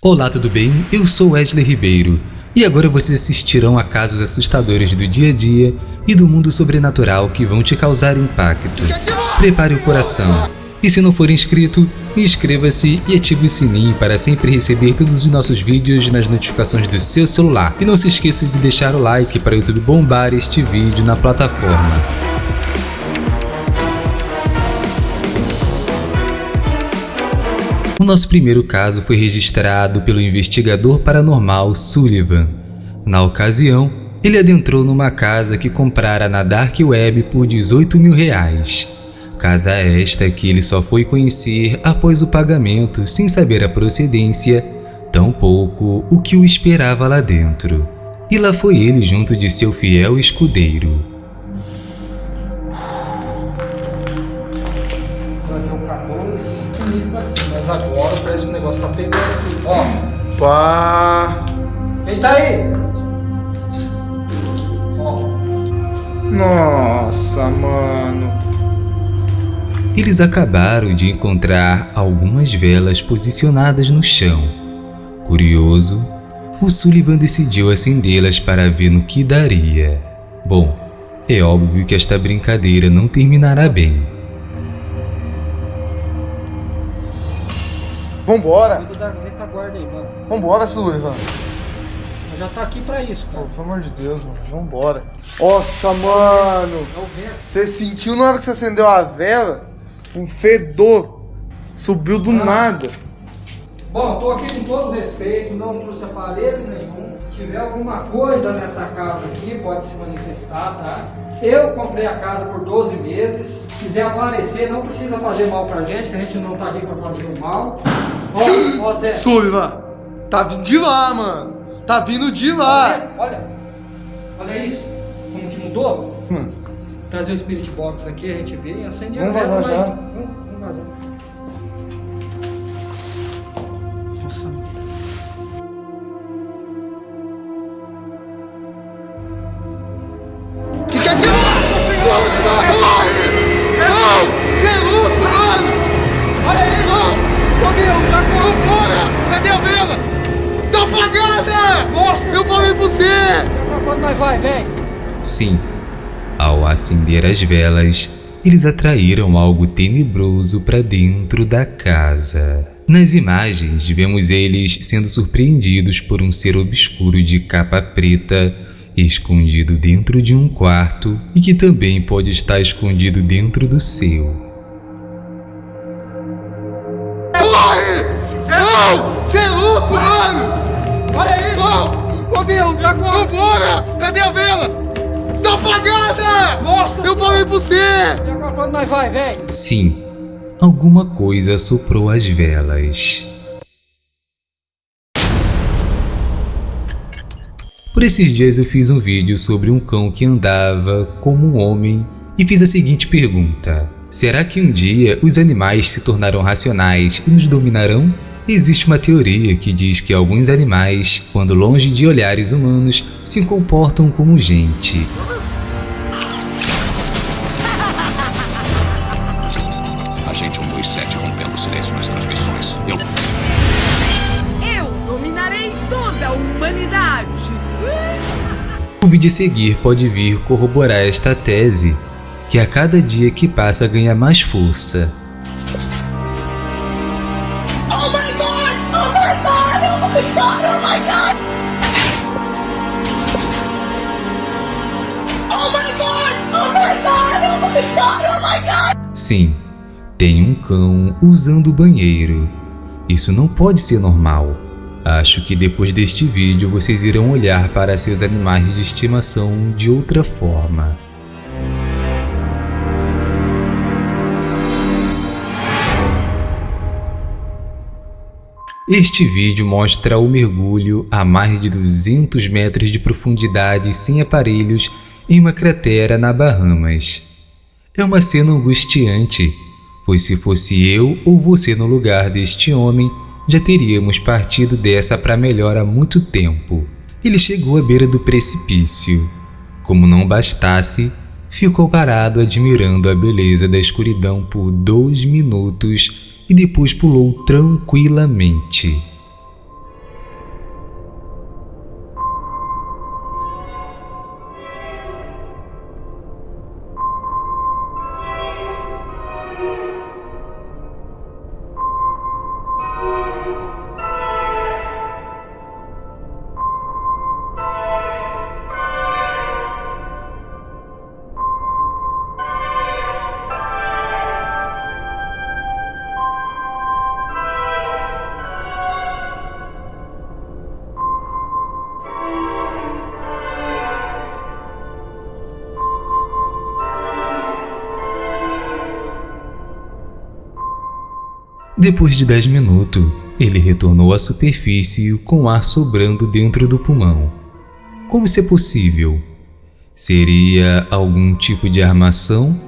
Olá, tudo bem? Eu sou Wesley Ribeiro e agora vocês assistirão a casos assustadores do dia a dia e do mundo sobrenatural que vão te causar impacto. Prepare o coração e se não for inscrito, inscreva-se e ative o sininho para sempre receber todos os nossos vídeos nas notificações do seu celular. E não se esqueça de deixar o like para o YouTube bombar este vídeo na plataforma. O nosso primeiro caso foi registrado pelo investigador paranormal Sullivan. Na ocasião, ele adentrou numa casa que comprara na Dark Web por 18 mil reais. Casa esta que ele só foi conhecer após o pagamento sem saber a procedência, tampouco o que o esperava lá dentro. E lá foi ele junto de seu fiel escudeiro. Negócio tá pegando aqui. Ó, Pá. quem tá aí? Ó, Nossa, mano. Eles acabaram de encontrar algumas velas posicionadas no chão. Curioso, o Sullivan decidiu acendê-las para ver no que daria. Bom, é óbvio que esta brincadeira não terminará bem. Vambora. da retaguarda aí, mano. Vambora. Mas já tá aqui pra isso, Pô, cara. pelo amor de Deus, mano. Vambora. Nossa, mano. É o vento. Você sentiu na hora que você acendeu a vela? Um fedor. Subiu do nada. Bom, tô aqui com todo respeito, não trouxe aparelho nenhum. Se tiver alguma coisa nessa casa aqui, pode se manifestar, tá? Eu comprei a casa por 12 meses. Se quiser aparecer, não precisa fazer mal pra gente, que a gente não tá aqui pra fazer o mal. Ó, ó Zé. Sullivan. Tá vindo de lá, mano. Tá vindo de lá. Olha, olha isso, como que mudou. Mano. Trazer o Spirit Box aqui, a gente vê e acende Vamos a vazar já? Vamos, vamos vazar. Vambora! Cadê a vela? Tá apagada! Nossa! Eu falei pra você! Quando nós vai, vem! Sim, ao acender as velas, eles atraíram algo tenebroso para dentro da casa. Nas imagens, vemos eles sendo surpreendidos por um ser obscuro de capa preta, escondido dentro de um quarto e que também pode estar escondido dentro do seu. Não! Você é louco, mano! Olha isso! Não! Ô Deus! Vambora! Cadê a vela? Tá apagada! Nossa! Eu falei pra você! E agora quando nós vai, vem! Sim, alguma coisa soprou as velas. Por esses dias eu fiz um vídeo sobre um cão que andava como um homem e fiz a seguinte pergunta: Será que um dia os animais se tornarão racionais e nos dominarão? Existe uma teoria que diz que alguns animais, quando longe de olhares humanos, se comportam como gente. Agente 127 rompendo o silêncio nas transmissões. Eu. Eu dominarei toda a humanidade. O vídeo a seguir pode vir corroborar esta tese, que a cada dia que passa ganha mais força. Sim, tem um cão usando o banheiro. Isso não pode ser normal. Acho que depois deste vídeo vocês irão olhar para seus animais de estimação de outra forma. Este vídeo mostra o mergulho a mais de 200 metros de profundidade sem aparelhos em uma cratera na Bahamas. É uma cena angustiante, pois se fosse eu ou você no lugar deste homem, já teríamos partido dessa para melhor há muito tempo. Ele chegou à beira do precipício. Como não bastasse, ficou parado admirando a beleza da escuridão por dois minutos e depois pulou tranquilamente. Depois de 10 minutos, ele retornou à superfície com ar sobrando dentro do pulmão. Como isso é possível? Seria algum tipo de armação?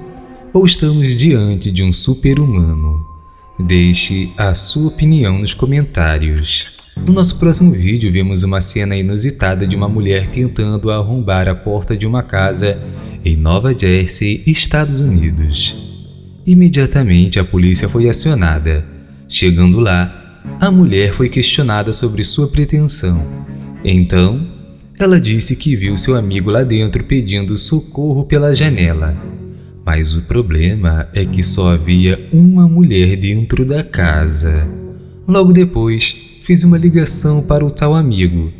Ou estamos diante de um super-humano? Deixe a sua opinião nos comentários. No nosso próximo vídeo, vemos uma cena inusitada de uma mulher tentando arrombar a porta de uma casa em Nova Jersey, Estados Unidos. Imediatamente a polícia foi acionada. Chegando lá, a mulher foi questionada sobre sua pretensão. Então, ela disse que viu seu amigo lá dentro pedindo socorro pela janela. Mas o problema é que só havia uma mulher dentro da casa. Logo depois, fiz uma ligação para o tal amigo.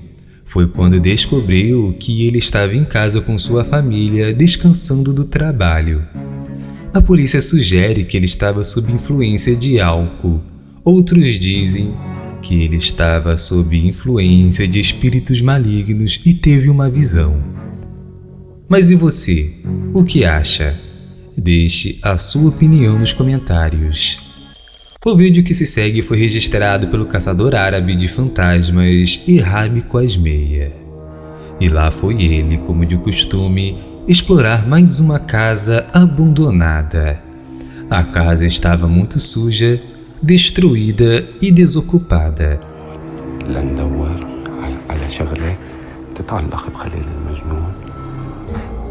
Foi quando descobriu que ele estava em casa com sua família descansando do trabalho. A polícia sugere que ele estava sob influência de álcool. Outros dizem que ele estava sob influência de espíritos malignos e teve uma visão. Mas e você? O que acha? Deixe a sua opinião nos comentários. O vídeo que se segue foi registrado pelo caçador árabe de fantasmas Irhami Quasmeia. E lá foi ele, como de costume, explorar mais uma casa abandonada. A casa estava muito suja, destruída e desocupada.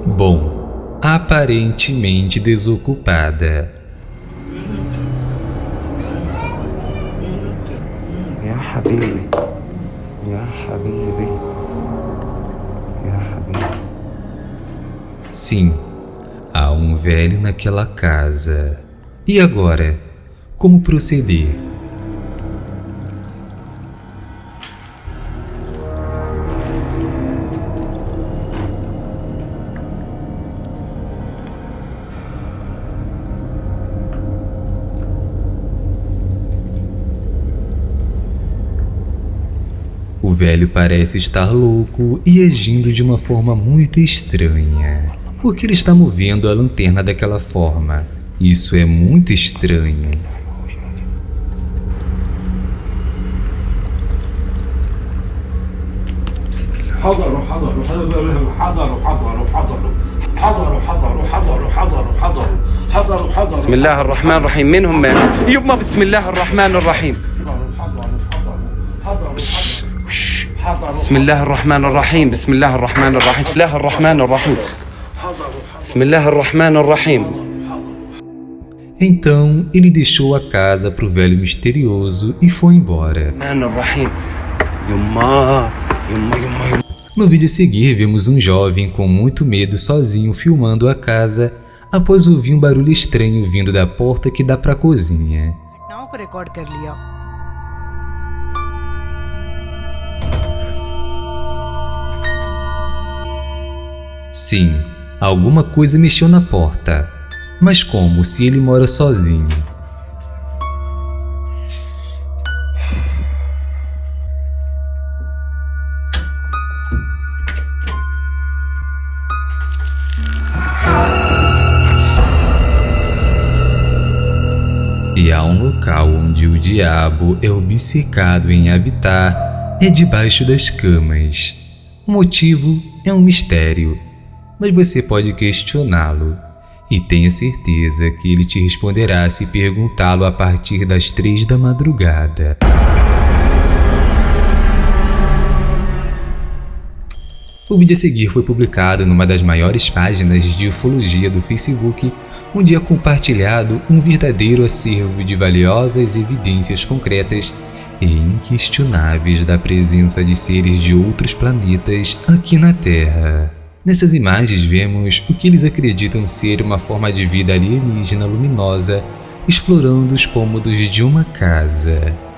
Bom, aparentemente desocupada. Sim, há um velho naquela casa. E agora? Como proceder? O velho parece estar louco e agindo de uma forma muito estranha. Por que ele está movendo a lanterna daquela forma? Isso é muito estranho. حضروا حضروا حضروا حضروا حضروا حضروا حضروا حضروا حضروا حضروا حضروا حضروا حضروا بسم الله الرحمن الرحيم من هم يما بسم الله الرحمن الرحيم بسم الله الرحمن الرحيم بسم الله الرحمن الرحيم بسم الله الرحمن الرحيم بسم الله الرحمن الرحيم Então ele deixou a casa para o velho misterioso e foi embora. الرحمن الرحيم يما يما يما يما No vídeo a seguir, vemos um jovem com muito medo sozinho filmando a casa após ouvir um barulho estranho vindo da porta que dá para a cozinha. Sim, alguma coisa mexeu na porta. Mas como se ele mora sozinho? E há um local onde o diabo é obcecado em habitar, é debaixo das camas. O motivo é um mistério, mas você pode questioná-lo. E tenha certeza que ele te responderá se perguntá-lo a partir das três da madrugada. O vídeo a seguir foi publicado numa das maiores páginas de ufologia do Facebook, onde é compartilhado um verdadeiro acervo de valiosas evidências concretas e inquestionáveis da presença de seres de outros planetas aqui na Terra. Nessas imagens vemos o que eles acreditam ser uma forma de vida alienígena luminosa explorando os cômodos de uma casa.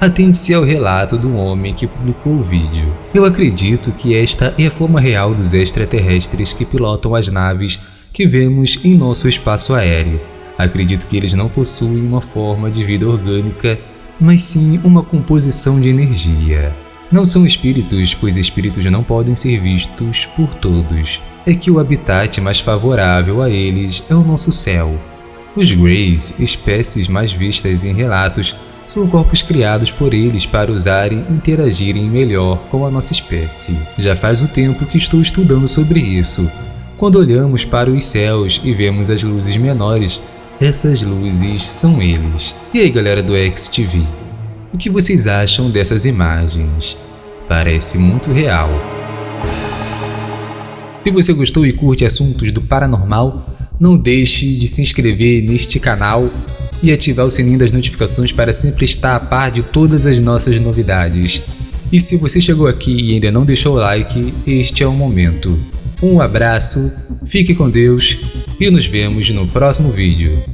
Atente-se ao relato do homem que publicou o vídeo. Eu acredito que esta é a forma real dos extraterrestres que pilotam as naves que vemos em nosso espaço aéreo. Acredito que eles não possuem uma forma de vida orgânica, mas sim uma composição de energia. Não são espíritos, pois espíritos não podem ser vistos por todos. É que o habitat mais favorável a eles é o nosso céu. Os Greys, espécies mais vistas em relatos, são corpos criados por eles para usarem e interagirem melhor com a nossa espécie. Já faz um tempo que estou estudando sobre isso. Quando olhamos para os céus e vemos as luzes menores, essas luzes são eles. E aí galera do XTV, o que vocês acham dessas imagens? Parece muito real. Se você gostou e curte assuntos do paranormal, não deixe de se inscrever neste canal e ativar o sininho das notificações para sempre estar a par de todas as nossas novidades. E se você chegou aqui e ainda não deixou o like, este é o momento. Um abraço, fique com Deus e nos vemos no próximo vídeo.